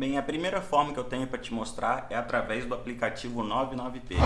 Bem, a primeira forma que eu tenho para te mostrar é através do aplicativo 99Pay.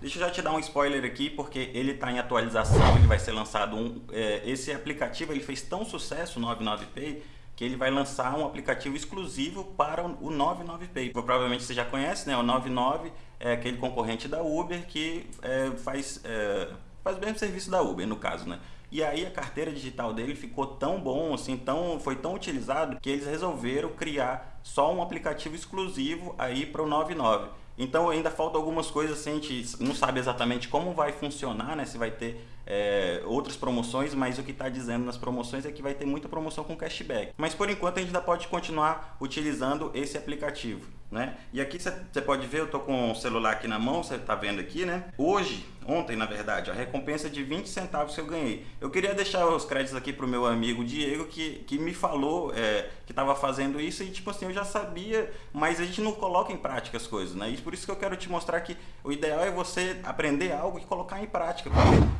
Deixa eu já te dar um spoiler aqui, porque ele está em atualização, ele vai ser lançado um... É, esse aplicativo ele fez tão sucesso, o 99Pay, que ele vai lançar um aplicativo exclusivo para o 99Pay. Provavelmente você já conhece, né? O 99 é aquele concorrente da Uber que é, faz, é, faz o serviço da Uber, no caso, né? E aí a carteira digital dele ficou tão bom, assim, tão, foi tão utilizado que eles resolveram criar só um aplicativo exclusivo aí para o 99. Então ainda falta algumas coisas assim, a gente não sabe exatamente como vai funcionar, né? Se vai ter é, outras promoções, mas o que está dizendo nas promoções é que vai ter muita promoção com cashback. Mas por enquanto a gente ainda pode continuar utilizando esse aplicativo, né? E aqui você pode ver, eu estou com o celular aqui na mão, você está vendo aqui, né? Hoje ontem na verdade, a recompensa de 20 centavos que eu ganhei. Eu queria deixar os créditos aqui pro meu amigo Diego, que, que me falou é, que estava fazendo isso e tipo assim, eu já sabia, mas a gente não coloca em prática as coisas, né? E por isso que eu quero te mostrar que o ideal é você aprender algo e colocar em prática.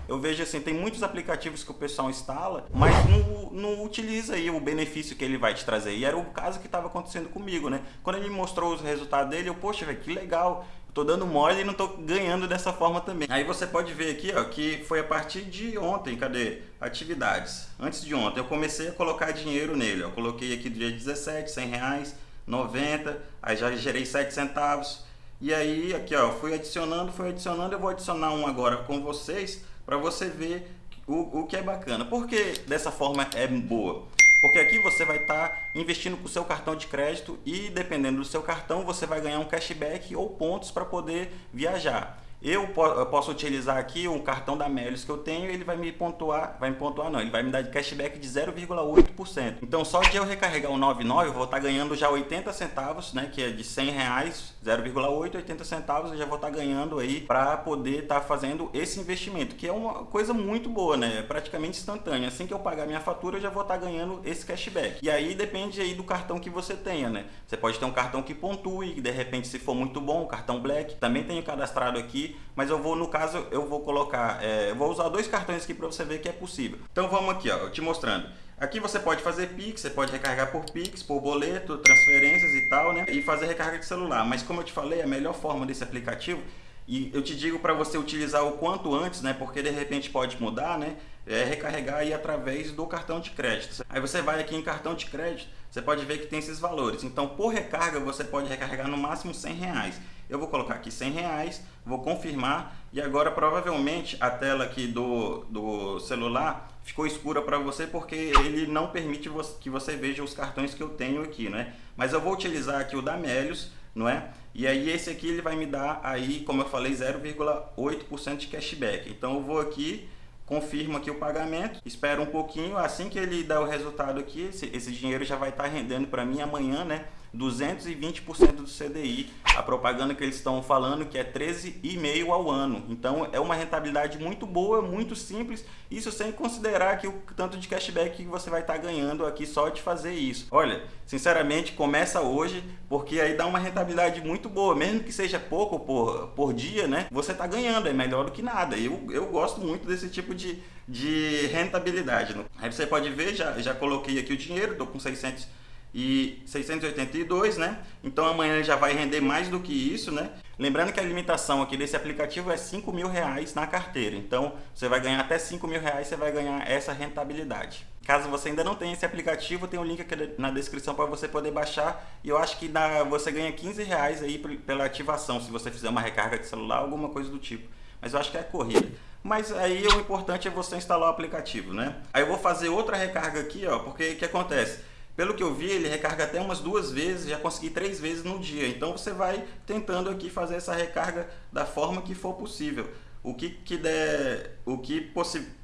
Eu vejo assim, tem muitos aplicativos que o pessoal instala, mas não, não utiliza aí o benefício que ele vai te trazer. E era o caso que estava acontecendo comigo, né? Quando ele me mostrou os resultados dele, eu, poxa, que legal tô dando mole e não tô ganhando dessa forma também. Aí você pode ver aqui, ó, que foi a partir de ontem, cadê? Atividades. Antes de ontem, eu comecei a colocar dinheiro nele, ó. Coloquei aqui do dia 17, 100 reais, 90, aí já gerei 7 centavos. E aí, aqui, ó, fui adicionando, fui adicionando, eu vou adicionar um agora com vocês, para você ver o, o que é bacana. Por que dessa forma é boa? Porque aqui você vai estar tá investindo com o seu cartão de crédito e dependendo do seu cartão você vai ganhar um cashback ou pontos para poder viajar. Eu, posso utilizar aqui um cartão da Melios que eu tenho, ele vai me pontuar, vai me pontuar não, ele vai me dar de cashback de 0,8%. Então só de eu recarregar o 99, eu vou estar tá ganhando já 80 centavos, né, que é de 100 reais, 0,8, 80 centavos eu já vou estar tá ganhando aí para poder estar tá fazendo esse investimento, que é uma coisa muito boa, né, é praticamente instantânea. Assim que eu pagar minha fatura, eu já vou estar ganhando esse cashback. E aí depende aí do cartão que você tenha, né. Você pode ter um cartão que pontue, de repente se for muito bom, o cartão Black, também tenho cadastrado aqui, mas eu vou, no caso, eu vou colocar, é, eu vou usar dois cartões aqui para você ver que é possível. Então vamos aqui, ó, te mostrando. Aqui você pode fazer Pix, você pode recarregar por Pix, por boleto, transferências e tal, né? E fazer recarga de celular. Mas como eu te falei, a melhor forma desse aplicativo, e eu te digo para você utilizar o quanto antes, né? Porque de repente pode mudar, né? É recarregar aí através do cartão de crédito. Aí você vai aqui em cartão de crédito, você pode ver que tem esses valores. Então por recarga você pode recarregar no máximo 100 reais. Eu vou colocar aqui 100 reais, vou confirmar e agora provavelmente a tela aqui do, do celular ficou escura para você porque ele não permite que você veja os cartões que eu tenho aqui, né? Mas eu vou utilizar aqui o da Melios, não é? E aí esse aqui ele vai me dar aí, como eu falei, 0,8% de cashback. Então eu vou aqui, confirmo aqui o pagamento, espero um pouquinho, assim que ele dá o resultado aqui, esse, esse dinheiro já vai estar tá rendendo para mim amanhã, né? 220% do CDI. A propaganda que eles estão falando que é 13,5 ao ano. Então é uma rentabilidade muito boa, muito simples. Isso sem considerar que o tanto de cashback que você vai estar tá ganhando aqui só de fazer isso. Olha, sinceramente começa hoje porque aí dá uma rentabilidade muito boa. Mesmo que seja pouco por, por dia, né? Você está ganhando, é melhor do que nada. Eu, eu gosto muito desse tipo de, de rentabilidade. Aí você pode ver, já, já coloquei aqui o dinheiro, estou com 600 e 682, né? Então amanhã já vai render mais do que isso, né? Lembrando que a limitação aqui desse aplicativo é 5 mil reais na carteira. Então você vai ganhar até 5 mil reais, você vai ganhar essa rentabilidade. Caso você ainda não tenha esse aplicativo, tem um link aqui na descrição para você poder baixar. E eu acho que dá, você ganha 15 reais aí pela ativação, se você fizer uma recarga de celular, alguma coisa do tipo. Mas eu acho que é corrida. Mas aí o importante é você instalar o aplicativo, né? Aí eu vou fazer outra recarga aqui, ó, porque o que acontece? Pelo que eu vi, ele recarga até umas duas vezes, já consegui três vezes no dia. Então você vai tentando aqui fazer essa recarga da forma que for possível. O que, que der, o que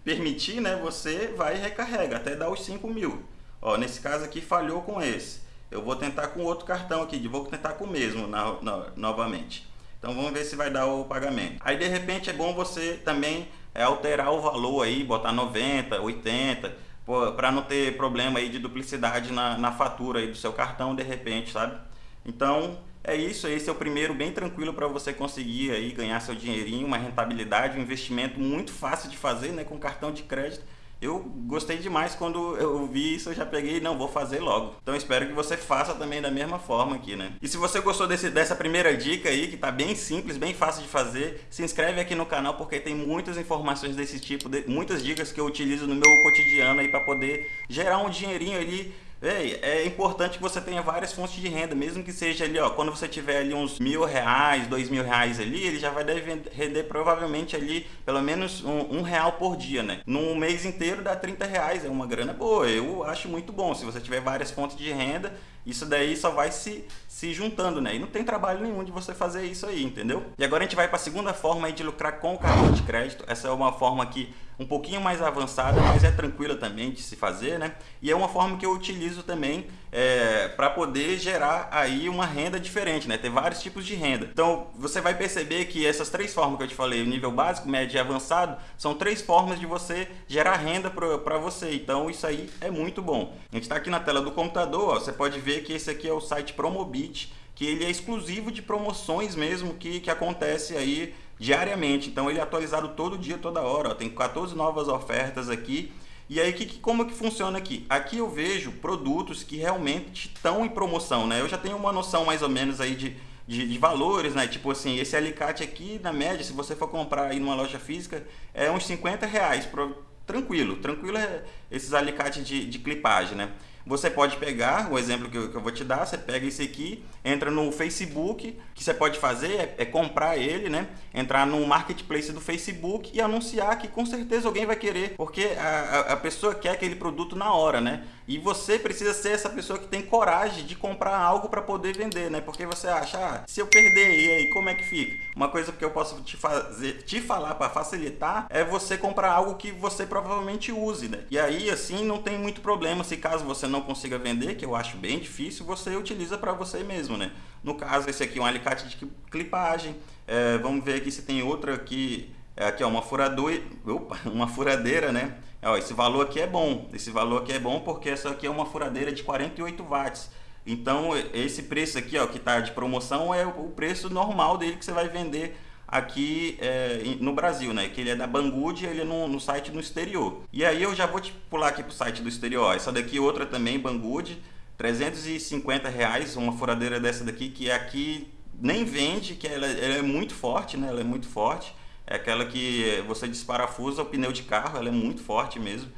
permitir, né, você vai e recarrega até dar os 5 mil. Ó, nesse caso aqui falhou com esse. Eu vou tentar com outro cartão aqui, vou tentar com o mesmo na, na, novamente. Então vamos ver se vai dar o pagamento. Aí de repente é bom você também é, alterar o valor aí, botar 90, 80 para não ter problema aí de duplicidade na, na fatura aí do seu cartão de repente, sabe? Então é isso, esse é o primeiro bem tranquilo para você conseguir aí ganhar seu dinheirinho, uma rentabilidade, um investimento muito fácil de fazer né, com cartão de crédito Eu gostei demais quando eu vi isso, eu já peguei, não, vou fazer logo. Então espero que você faça também da mesma forma aqui, né? E se você gostou desse, dessa primeira dica aí, que tá bem simples, bem fácil de fazer, se inscreve aqui no canal porque tem muitas informações desse tipo, de, muitas dicas que eu utilizo no meu cotidiano aí para poder gerar um dinheirinho ali Véi, é importante que você tenha várias fontes de renda, mesmo que seja ali, ó, quando você tiver ali uns mil reais, dois mil reais ali, ele já vai render provavelmente ali pelo menos um, um, real por dia, né? Num mês inteiro dá 30 reais, é uma grana boa, eu acho muito bom. Se você tiver várias fontes de renda, isso daí só vai se, se juntando, né? E não tem trabalho nenhum de você fazer isso aí, entendeu? E agora a gente vai para a segunda forma de lucrar com o cartão de crédito. Essa é uma forma aqui um pouquinho mais avançada, mas é tranquila também de se fazer, né? E é uma forma que eu utilizo também é, para poder gerar aí uma renda diferente, né? Ter vários tipos de renda. Então, você vai perceber que essas três formas que eu te falei, o nível básico, médio e avançado, são três formas de você gerar renda para você. Então, isso aí é muito bom. A gente está aqui na tela do computador, ó, você pode ver que esse aqui é o site Promobit, que ele é exclusivo de promoções mesmo que, que acontece aí diariamente. Então, ele é atualizado todo dia, toda hora. Ó. Tem 14 novas ofertas aqui e aí, que, como que funciona aqui? Aqui eu vejo produtos que realmente estão em promoção, né? Eu já tenho uma noção mais ou menos aí de, de, de, valores, né? Tipo assim, esse alicate aqui, na média, se você for comprar aí numa loja física, é uns 50 reais. Pro, tranquilo, tranquilo é esses alicates de, de clipagem, né? Você pode pegar, o exemplo que eu, que eu, vou te dar, você pega esse aqui, entra no Facebook, o que você pode fazer é, é, comprar ele, né? Entrar no marketplace do Facebook e anunciar que com certeza alguém vai querer, porque a, a pessoa quer aquele produto na hora, né? E você precisa ser essa pessoa que tem coragem de comprar algo para poder vender, né? Porque você acha, ah, se eu perder, e aí como é que fica? Uma coisa que eu posso te fazer, te falar para facilitar é você comprar algo que você provavelmente use, né? E aí assim não tem muito problema se caso você não consiga vender, que eu acho bem difícil, você utiliza para você mesmo, né? No caso, esse aqui é um alicate de clipagem. É, vamos ver aqui se tem outra aqui. É, aqui é uma furadora, opa, uma furadeira, né? Ó, esse valor aqui é bom. Esse valor aqui é bom porque essa aqui é uma furadeira de 48 watts. Então, esse preço aqui, ó, que está de promoção, é o preço normal dele que você vai vender aqui é, no Brasil, né? Que ele é da Banggood, ele é no, no, site no exterior. E aí eu já vou te pular aqui pro site do exterior. Essa daqui outra também, Banggood, 350 reais, uma furadeira dessa daqui que aqui nem vende, que ela, ela, é muito forte, né? Ela é muito forte. É aquela que você desparafusa o pneu de carro, ela é muito forte mesmo.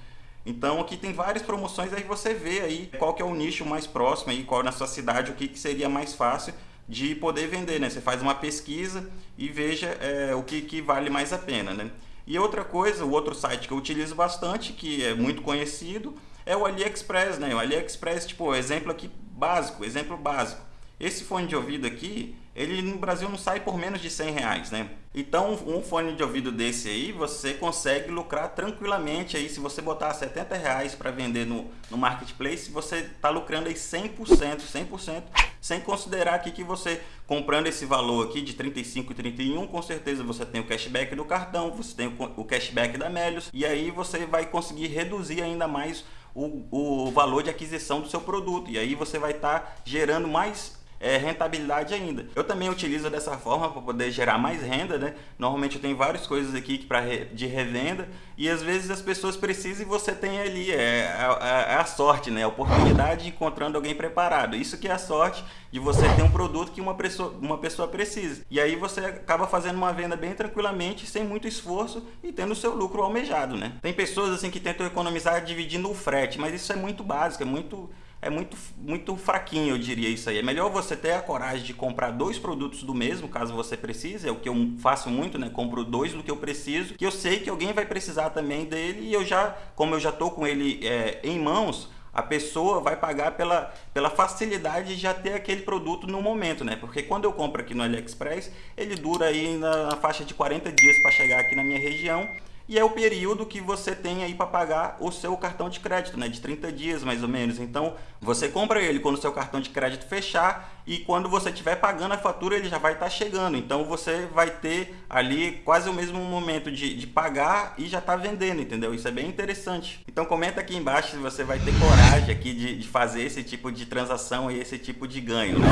Então aqui tem várias promoções, aí você vê aí qual que é o nicho mais próximo aí, qual na sua cidade, o que, que seria mais fácil de poder vender, né? Você faz uma pesquisa e veja é, o que, que vale mais a pena, né? E outra coisa, o outro site que eu utilizo bastante, que é muito conhecido, é o AliExpress, né? O AliExpress, tipo, exemplo aqui básico, exemplo básico. Esse fone de ouvido aqui, ele no Brasil não sai por menos de 100 reais, né? Então, um fone de ouvido desse aí, você consegue lucrar tranquilamente aí. Se você botar 70 reais para vender no, no Marketplace, você está lucrando aí 100%, 100%, sem considerar aqui que você comprando esse valor aqui de 35 e 31, com certeza você tem o cashback do cartão, você tem o cashback da Melios, e aí você vai conseguir reduzir ainda mais o, o valor de aquisição do seu produto. E aí você vai estar tá gerando mais é, rentabilidade ainda. Eu também utilizo dessa forma para poder gerar mais renda, né? Normalmente eu tenho várias coisas aqui pra, de revenda e às vezes as pessoas precisam e você tem ali, é, a, é a sorte, né? A oportunidade de encontrando alguém preparado. Isso que é a sorte de você ter um produto que uma pessoa, uma pessoa precisa. E aí você acaba fazendo uma venda bem tranquilamente, sem muito esforço e tendo o seu lucro almejado, né? Tem pessoas assim que tentam economizar dividindo o frete, mas isso é muito básico, é muito é muito, muito fraquinho, eu diria isso aí. É melhor você ter a coragem de comprar dois produtos do mesmo, caso você precise, é o que eu faço muito, né? Compro dois do que eu preciso, que eu sei que alguém vai precisar também dele e eu já, como eu já tô com ele é, em mãos, a pessoa vai pagar pela, pela facilidade de já ter aquele produto no momento, né? Porque quando eu compro aqui no AliExpress, ele dura aí na, na faixa de 40 dias para chegar aqui na minha região e é o período que você tem aí para pagar o seu cartão de crédito, né? De 30 dias mais ou menos. Então, você compra ele quando o seu cartão de crédito fechar e quando você estiver pagando a fatura, ele já vai estar tá chegando. Então, você vai ter ali quase o mesmo momento de, de pagar e já está vendendo, entendeu? Isso é bem interessante. Então, comenta aqui embaixo se você vai ter coragem aqui de, de fazer esse tipo de transação e esse tipo de ganho, né?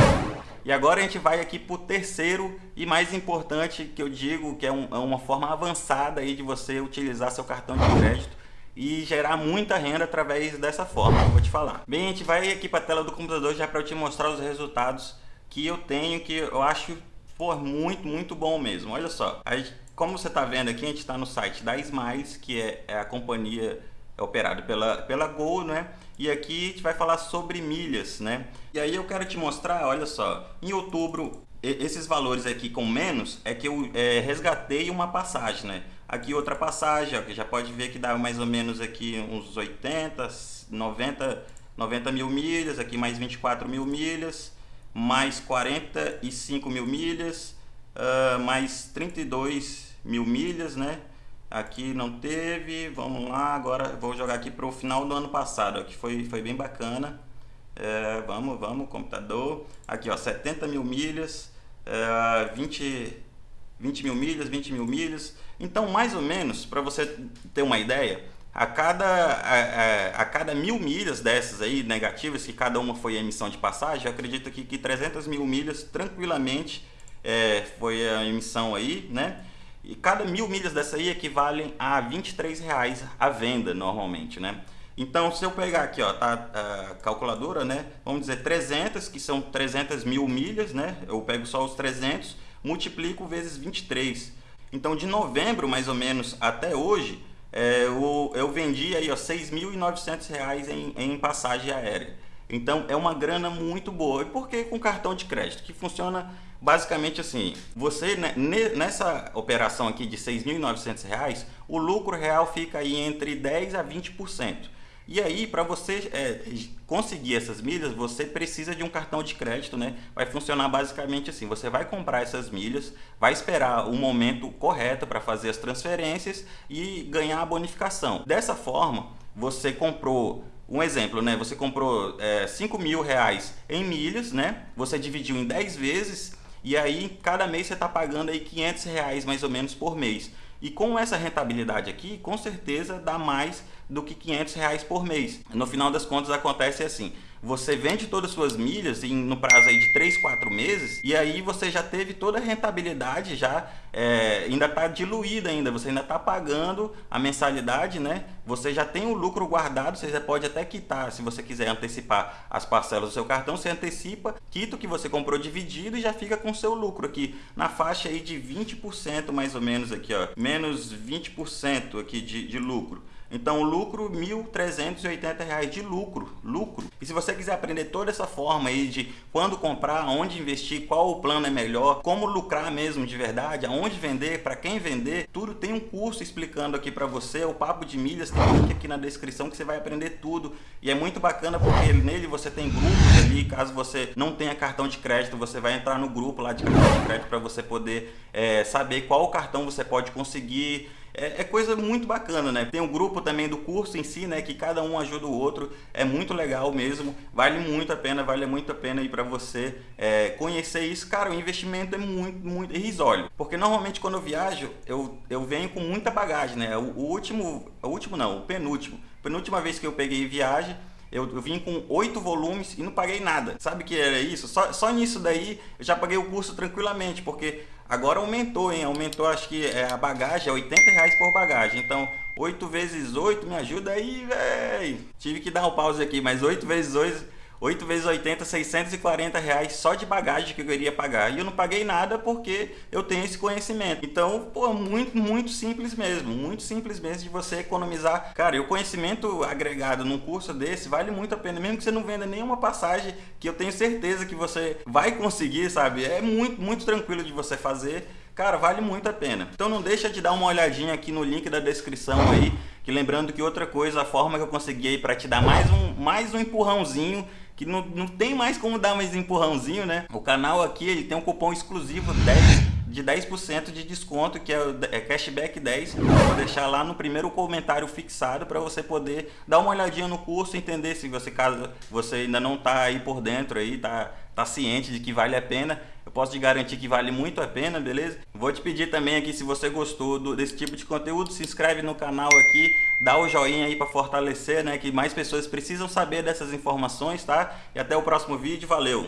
E agora a gente vai aqui para o terceiro e mais importante que eu digo, que é, um, é uma forma avançada aí de você utilizar seu cartão de crédito, e gerar muita renda através dessa forma que eu vou te falar. Bem, a gente vai aqui para a tela do computador já para eu te mostrar os resultados que eu tenho, que eu acho pô, muito, muito bom mesmo. Olha só, como você está vendo aqui, a gente está no site da Smiles, que é, é a companhia operada pela, pela Gol, né? E aqui a gente vai falar sobre milhas, né? E aí eu quero te mostrar, olha só, em outubro, esses valores aqui com menos, é que eu é, resgatei uma passagem, né? Aqui outra passagem, que já pode ver que dá mais ou menos aqui uns 80, 90, 90 mil milhas, aqui mais 24 mil milhas, mais 45 mil milhas, uh, mais 32 mil milhas, né? Aqui não teve, vamos lá, agora vou jogar aqui para o final do ano passado, ó, que foi, foi bem bacana. É, vamos, vamos, computador. Aqui, ó, 70 mil milhas, é, 20, 20 mil milhas, 20 mil milhas. Então, mais ou menos, para você ter uma ideia, a cada, a, a, a, cada mil milhas dessas aí negativas, que cada uma foi emissão de passagem, eu acredito que, que 300 mil milhas tranquilamente é, foi a emissão aí, né? E cada mil milhas dessa aí equivalem a 23 reais a venda normalmente, né? Então, se eu pegar aqui, ó, tá a calculadora, né? Vamos dizer 300, que são 300 mil milhas, né? Eu pego só os 300, multiplico vezes 23. Então, de novembro, mais ou menos, até hoje, é, eu, eu vendi aí, ó, 6.900 reais em, em passagem aérea. Então, é uma grana muito boa. E por que com cartão de crédito? Que funciona basicamente assim, você né, nessa operação aqui de R$ 6.900, o lucro real fica aí entre 10 a 20%. E aí, para você é, conseguir essas milhas, você precisa de um cartão de crédito, né? Vai funcionar basicamente assim, você vai comprar essas milhas, vai esperar o momento correto para fazer as transferências e ganhar a bonificação. Dessa forma, você comprou um exemplo, né? Você comprou é, 5 mil reais em milhas, né? Você dividiu em 10 vezes e aí, cada mês você está pagando aí 500 reais mais ou menos por mês. E com essa rentabilidade aqui, com certeza dá mais do que 500 reais por mês. No final das contas acontece assim, você vende todas as suas milhas em, no prazo aí de 3, 4 meses e aí você já teve toda a rentabilidade, já é, ainda está diluída ainda, você ainda está pagando a mensalidade, né? Você já tem o lucro guardado, você já pode até quitar, se você quiser antecipar as parcelas do seu cartão, você antecipa, quita o que você comprou dividido e já fica com o seu lucro aqui na faixa aí de 20% mais ou menos aqui, ó, menos 20% aqui de, de lucro. Então, lucro R$ 1.380 de lucro, lucro. E se você quiser aprender toda essa forma aí de quando comprar, onde investir, qual o plano é melhor, como lucrar mesmo de verdade, aonde vender, para quem vender, tudo tem um curso explicando aqui para você. O Papo de Milhas tem um link aqui na descrição que você vai aprender tudo. E é muito bacana porque nele você tem grupos ali, caso você não tenha cartão de crédito, você vai entrar no grupo lá de cartão de crédito para você poder é, saber qual cartão você pode conseguir, é, é, coisa muito bacana, né? Tem um grupo também do curso em si, né? Que cada um ajuda o outro. É muito legal mesmo. Vale muito a pena, vale muito a pena aí para você é, conhecer isso. Cara, o investimento é muito, muito irrisório. Porque normalmente quando eu viajo, eu, eu venho com muita bagagem, né? O, o último, o último não, o penúltimo. Penúltima vez que eu peguei viagem, eu, eu, vim com oito volumes e não paguei nada. Sabe que era isso? Só, só nisso daí eu já paguei o curso tranquilamente, porque agora aumentou, hein? Aumentou, acho que é, a bagagem é 80 reais por bagagem. Então, 8 vezes 8, me ajuda aí, velho. Tive que dar um pause aqui, mas 8 vezes 8 8 vezes 80, 640 reais só de bagagem que eu iria pagar. E eu não paguei nada porque eu tenho esse conhecimento. Então, pô, muito, muito simples mesmo. Muito simples mesmo de você economizar. Cara, e o conhecimento agregado num curso desse vale muito a pena. Mesmo que você não venda nenhuma passagem, que eu tenho certeza que você vai conseguir, sabe? É muito, muito tranquilo de você fazer. Cara, vale muito a pena. Então não deixa de dar uma olhadinha aqui no link da descrição aí. Que lembrando que outra coisa, a forma que eu consegui aí para te dar mais um, mais um empurrãozinho que não, não tem mais como dar mais empurrãozinho, né? O canal aqui ele tem um cupom exclusivo 10 de 10% de desconto, que é, é cashback 10. Vou deixar lá no primeiro comentário fixado para você poder dar uma olhadinha no curso, entender se você caso você ainda não está aí por dentro aí, tá tá ciente de que vale a pena. Eu posso te garantir que vale muito a pena, beleza? Vou te pedir também aqui se você gostou do, desse tipo de conteúdo, se inscreve no canal aqui, dá o joinha aí para fortalecer, né, que mais pessoas precisam saber dessas informações, tá? E até o próximo vídeo, valeu!